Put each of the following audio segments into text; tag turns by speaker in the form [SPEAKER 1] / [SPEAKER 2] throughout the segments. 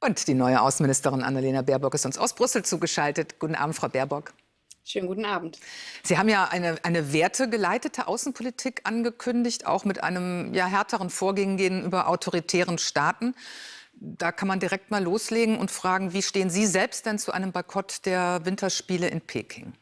[SPEAKER 1] Und die neue Außenministerin Annalena Baerbock ist uns aus Brüssel zugeschaltet. Guten Abend, Frau Baerbock.
[SPEAKER 2] Schönen guten Abend.
[SPEAKER 1] Sie haben ja eine, eine wertegeleitete Außenpolitik angekündigt, auch mit einem ja, härteren Vorgehen gegenüber autoritären Staaten. Da kann man direkt mal loslegen und fragen, wie stehen Sie selbst denn zu einem Boykott der Winterspiele in Peking?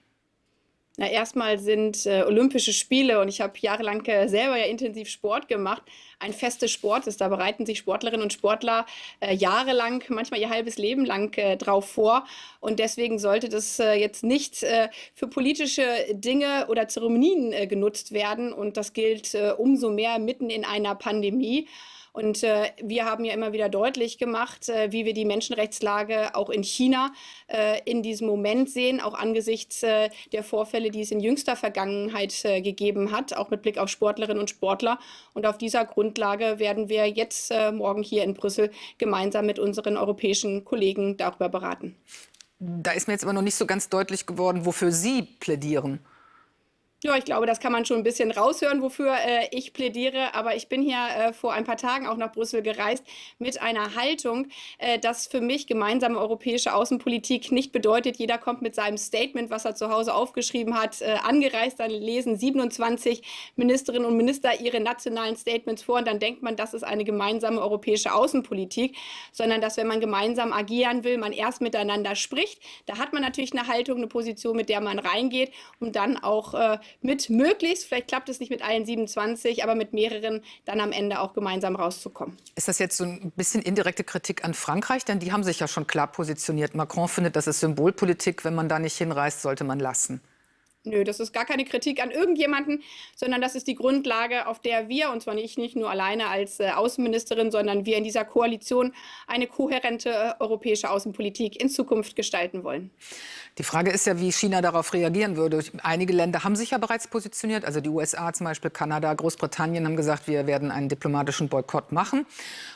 [SPEAKER 2] Na, erstmal sind äh, Olympische Spiele und ich habe jahrelang äh, selber ja intensiv Sport gemacht, ein festes Sport ist. Da bereiten sich Sportlerinnen und Sportler äh, jahrelang, manchmal ihr halbes Leben lang äh, drauf vor. Und deswegen sollte das äh, jetzt nicht äh, für politische Dinge oder Zeremonien genutzt werden. Und das gilt umso mehr mitten in einer Pandemie. Und äh, wir haben ja immer wieder deutlich gemacht, äh, wie wir die Menschenrechtslage auch in China äh, in diesem Moment sehen, auch angesichts äh, der Vorfälle, die es in jüngster Vergangenheit äh, gegeben hat, auch mit Blick auf Sportlerinnen und Sportler. Und auf dieser Grundlage werden wir jetzt äh, morgen hier in Brüssel gemeinsam mit unseren europäischen Kollegen darüber beraten.
[SPEAKER 1] Da ist mir jetzt aber noch nicht so ganz deutlich geworden, wofür Sie plädieren.
[SPEAKER 2] Ja, ich glaube, das kann man schon ein bisschen raushören, wofür äh, ich plädiere. Aber ich bin hier äh, vor ein paar Tagen auch nach Brüssel gereist mit einer Haltung, äh, dass für mich gemeinsame europäische Außenpolitik nicht bedeutet, jeder kommt mit seinem Statement, was er zu Hause aufgeschrieben hat, äh, angereist. Dann lesen 27 Ministerinnen und Minister ihre nationalen Statements vor und dann denkt man, das ist eine gemeinsame europäische Außenpolitik, sondern dass, wenn man gemeinsam agieren will, man erst miteinander spricht. Da hat man natürlich eine Haltung, eine Position, mit der man reingeht, um dann auch äh, mit möglichst, vielleicht klappt es nicht mit allen 27, aber mit mehreren dann am Ende auch gemeinsam rauszukommen.
[SPEAKER 1] Ist das jetzt so ein bisschen indirekte Kritik an Frankreich? Denn die haben sich ja schon klar positioniert. Macron findet, das ist Symbolpolitik. Wenn man da nicht hinreist, sollte man lassen.
[SPEAKER 2] Nö, das ist gar keine Kritik an irgendjemanden, sondern das ist die Grundlage, auf der wir, und zwar nicht, nicht nur alleine als äh, Außenministerin, sondern wir in dieser Koalition eine kohärente äh, europäische Außenpolitik in Zukunft gestalten wollen.
[SPEAKER 1] Die Frage ist ja, wie China darauf reagieren würde. Einige Länder haben sich ja bereits positioniert, also die USA zum Beispiel, Kanada, Großbritannien haben gesagt, wir werden einen diplomatischen Boykott machen.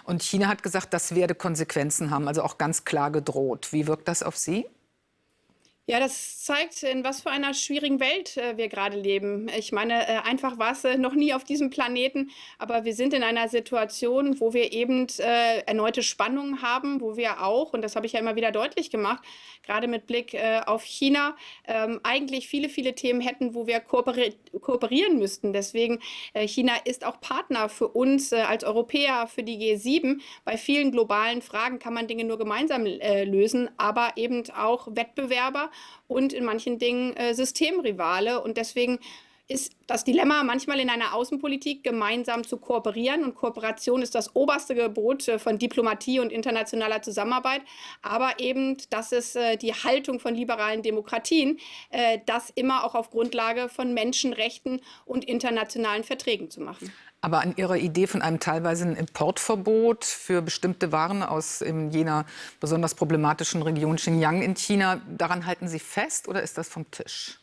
[SPEAKER 1] Und China hat gesagt, das werde Konsequenzen haben, also auch ganz klar gedroht. Wie wirkt das auf Sie?
[SPEAKER 2] Ja, das zeigt, in was für einer schwierigen Welt äh, wir gerade leben. Ich meine, äh, einfach war es äh, noch nie auf diesem Planeten, aber wir sind in einer Situation, wo wir eben äh, erneute Spannungen haben, wo wir auch, und das habe ich ja immer wieder deutlich gemacht, gerade mit Blick äh, auf China, ähm, eigentlich viele, viele Themen hätten, wo wir kooperi kooperieren müssten. Deswegen, äh, China ist auch Partner für uns als Europäer, für die G7. Bei vielen globalen Fragen kann man Dinge nur gemeinsam lösen, aber eben auch Wettbewerber und in manchen Dingen äh, Systemrivale. Und deswegen ist das Dilemma manchmal in einer Außenpolitik gemeinsam zu kooperieren. Und Kooperation ist das oberste Gebot äh, von Diplomatie und internationaler Zusammenarbeit. Aber eben, das ist äh, die Haltung von liberalen Demokratien, äh, das immer auch auf Grundlage von Menschenrechten und internationalen Verträgen zu machen.
[SPEAKER 1] Aber an Ihrer Idee von einem teilweise Importverbot für bestimmte Waren aus jener besonders problematischen Region Xinjiang in China, daran halten Sie fest oder ist das vom Tisch?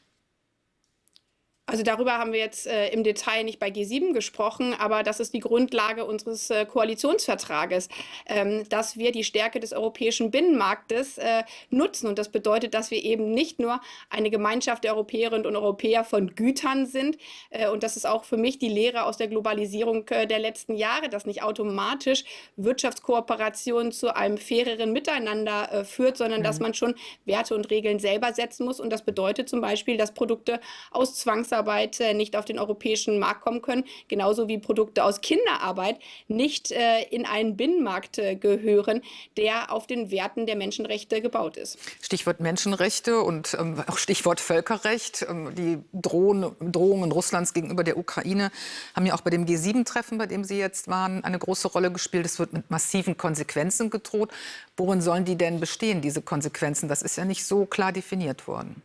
[SPEAKER 2] Also darüber haben wir jetzt äh, im Detail nicht bei G7 gesprochen, aber das ist die Grundlage unseres äh, Koalitionsvertrages, ähm, dass wir die Stärke des europäischen Binnenmarktes äh, nutzen. Und das bedeutet, dass wir eben nicht nur eine Gemeinschaft der Europäerinnen und Europäer von Gütern sind. Äh, und das ist auch für mich die Lehre aus der Globalisierung äh, der letzten Jahre, dass nicht automatisch Wirtschaftskooperation zu einem faireren Miteinander äh, führt, sondern mhm. dass man schon Werte und Regeln selber setzen muss. Und das bedeutet zum Beispiel, dass Produkte aus Zwangsarbeit Äh, nicht auf den europäischen Markt kommen können, genauso wie Produkte aus Kinderarbeit nicht äh, in einen Binnenmarkt äh, gehören, der auf den Werten der Menschenrechte gebaut ist.
[SPEAKER 1] Stichwort Menschenrechte und ähm, auch Stichwort Völkerrecht. Ähm, die Drohung, Drohungen Russlands gegenüber der Ukraine haben ja auch bei dem G7-Treffen, bei dem Sie jetzt waren, eine große Rolle gespielt. Es wird mit massiven Konsequenzen gedroht. Worin sollen die denn bestehen, diese Konsequenzen? Das ist ja nicht so klar definiert worden.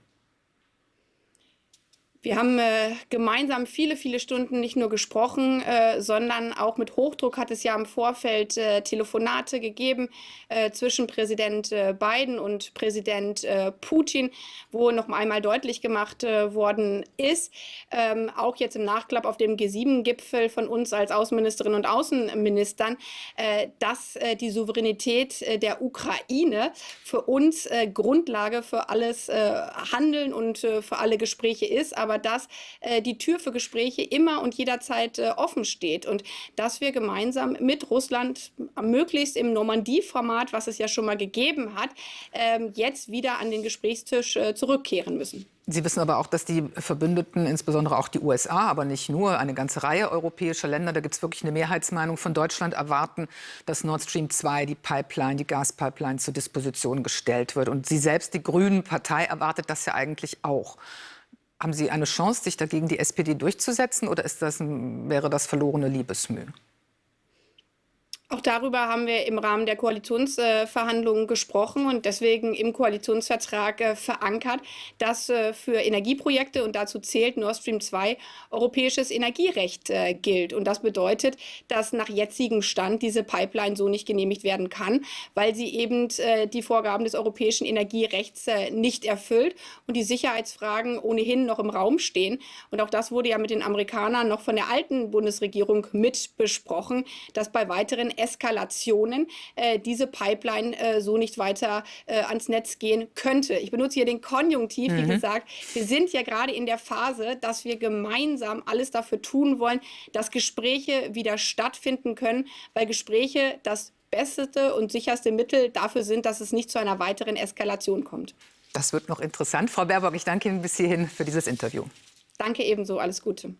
[SPEAKER 2] Wir haben äh, gemeinsam viele, viele Stunden nicht nur gesprochen, äh, sondern auch mit Hochdruck hat es ja im Vorfeld äh, Telefonate gegeben äh, zwischen Präsident äh, Biden und Präsident äh, Putin, wo noch einmal deutlich gemacht worden ist, ähm, auch jetzt im Nachklapp auf dem G7-Gipfel von uns als Außenministerinnen und Außenministern, dass die Souveränität der Ukraine für uns Grundlage für alles Handeln und für alle Gespräche ist. Aber aber dass äh, die Tür für Gespräche immer und jederzeit äh, offen steht und dass wir gemeinsam mit Russland möglichst im Normandie-Format, was es ja schon mal gegeben hat, ähm, jetzt wieder an den Gesprächstisch äh, zurückkehren müssen.
[SPEAKER 1] Sie wissen aber auch, dass die Verbündeten, insbesondere auch die USA, aber nicht nur, eine ganze Reihe europäischer Länder, da gibt es wirklich eine Mehrheitsmeinung von Deutschland, erwarten, dass Nord Stream 2, die Pipeline, die Gaspipeline zur Disposition gestellt wird. Und Sie selbst, die Grünen Partei, erwartet das ja eigentlich auch. Haben Sie eine Chance, sich dagegen die SPD durchzusetzen oder ist das, wäre das verlorene Liebesmüh?
[SPEAKER 2] Auch darüber haben wir im Rahmen der Koalitionsverhandlungen gesprochen und deswegen im Koalitionsvertrag äh, verankert, dass äh, für Energieprojekte, und dazu zählt Nord Stream 2, europäisches Energierecht äh, gilt. Und das bedeutet, dass nach jetzigem Stand diese Pipeline so nicht genehmigt werden kann, weil sie eben die Vorgaben des europäischen Energierechts nicht erfüllt und die Sicherheitsfragen ohnehin noch im Raum stehen. Und auch das wurde ja mit den Amerikanern noch von der alten Bundesregierung mit besprochen, dass bei weiteren Eskalationen äh, diese Pipeline äh, so nicht weiter äh, ans Netz gehen könnte. Ich benutze hier den Konjunktiv, mhm. wie gesagt. Wir sind ja gerade in der Phase, dass wir gemeinsam alles dafür tun wollen, dass Gespräche wieder stattfinden können, weil Gespräche das beste und sicherste Mittel dafür sind, dass es nicht zu einer weiteren Eskalation kommt.
[SPEAKER 1] Das wird noch interessant. Frau Baerbock, ich danke Ihnen bis hierhin für dieses Interview.
[SPEAKER 2] Danke ebenso. Alles Gute.